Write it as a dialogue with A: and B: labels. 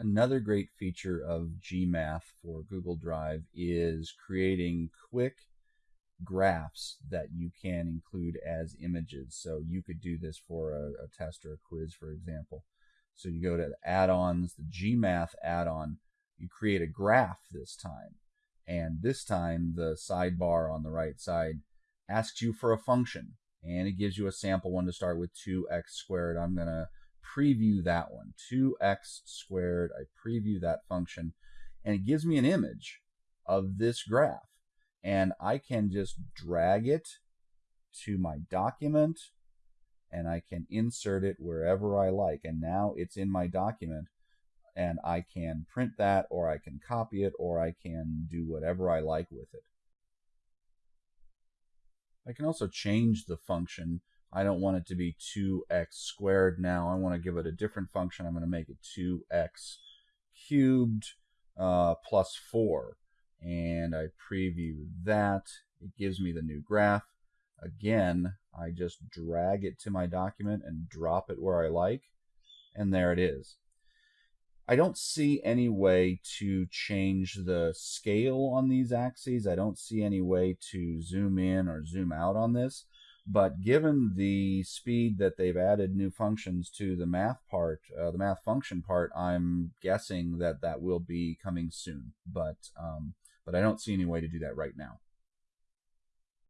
A: Another great feature of Gmath for Google Drive is creating quick graphs that you can include as images. So you could do this for a, a test or a quiz, for example. So you go to add-ons, the Gmath add-on, you create a graph this time. And this time the sidebar on the right side asks you for a function and it gives you a sample one to start with 2x squared. I'm going to preview that one, 2x squared. I preview that function and it gives me an image of this graph and I can just drag it to my document and I can insert it wherever I like. And now it's in my document and I can print that or I can copy it or I can do whatever I like with it. I can also change the function. I don't want it to be 2x squared now. I want to give it a different function. I'm going to make it 2x cubed uh, plus 4 and I preview that. It gives me the new graph. Again, I just drag it to my document and drop it where I like, and there it is. I don't see any way to change the scale on these axes. I don't see any way to zoom in or zoom out on this. But given the speed that they've added new functions to the math part, uh, the math function part, I'm guessing that that will be coming soon. But um, but I don't see any way to do that right now.